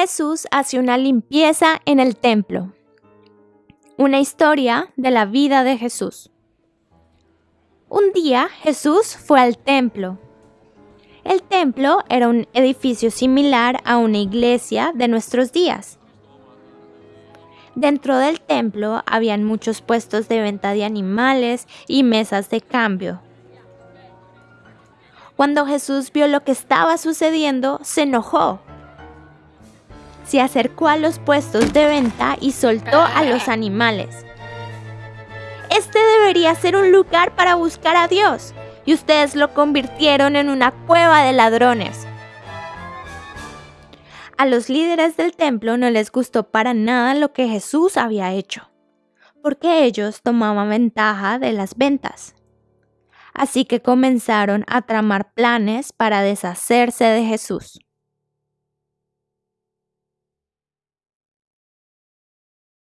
Jesús hace una limpieza en el templo. Una historia de la vida de Jesús. Un día Jesús fue al templo. El templo era un edificio similar a una iglesia de nuestros días. Dentro del templo habían muchos puestos de venta de animales y mesas de cambio. Cuando Jesús vio lo que estaba sucediendo, se enojó se acercó a los puestos de venta y soltó a los animales. Este debería ser un lugar para buscar a Dios, y ustedes lo convirtieron en una cueva de ladrones. A los líderes del templo no les gustó para nada lo que Jesús había hecho, porque ellos tomaban ventaja de las ventas. Así que comenzaron a tramar planes para deshacerse de Jesús.